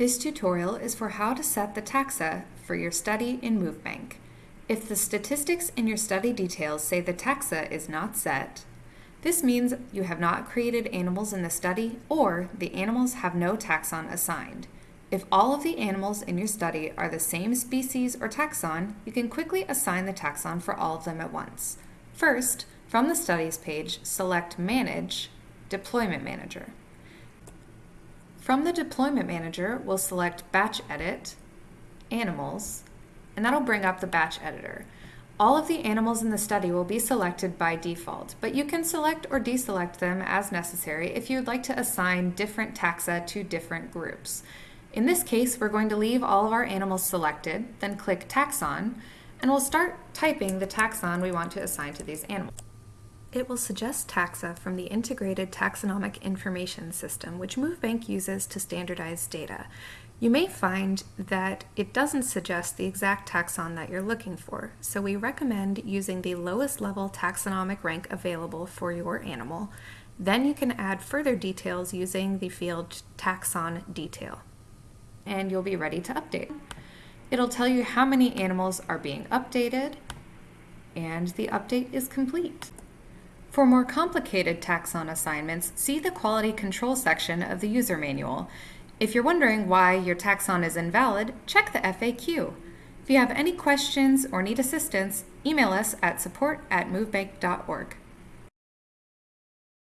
This tutorial is for how to set the taxa for your study in MoveBank. If the statistics in your study details say the taxa is not set, this means you have not created animals in the study or the animals have no taxon assigned. If all of the animals in your study are the same species or taxon, you can quickly assign the taxon for all of them at once. First, from the Studies page, select Manage, Deployment Manager. From the Deployment Manager, we'll select Batch Edit, Animals, and that'll bring up the batch editor. All of the animals in the study will be selected by default, but you can select or deselect them as necessary if you'd like to assign different taxa to different groups. In this case, we're going to leave all of our animals selected, then click Taxon, and we'll start typing the taxon we want to assign to these animals. It will suggest taxa from the Integrated Taxonomic Information System, which MoveBank uses to standardize data. You may find that it doesn't suggest the exact taxon that you're looking for, so we recommend using the lowest level taxonomic rank available for your animal. Then you can add further details using the field taxon detail. And you'll be ready to update. It'll tell you how many animals are being updated, and the update is complete. For more complicated taxon assignments, see the Quality Control section of the user manual. If you're wondering why your taxon is invalid, check the FAQ. If you have any questions or need assistance, email us at support at movebank.org.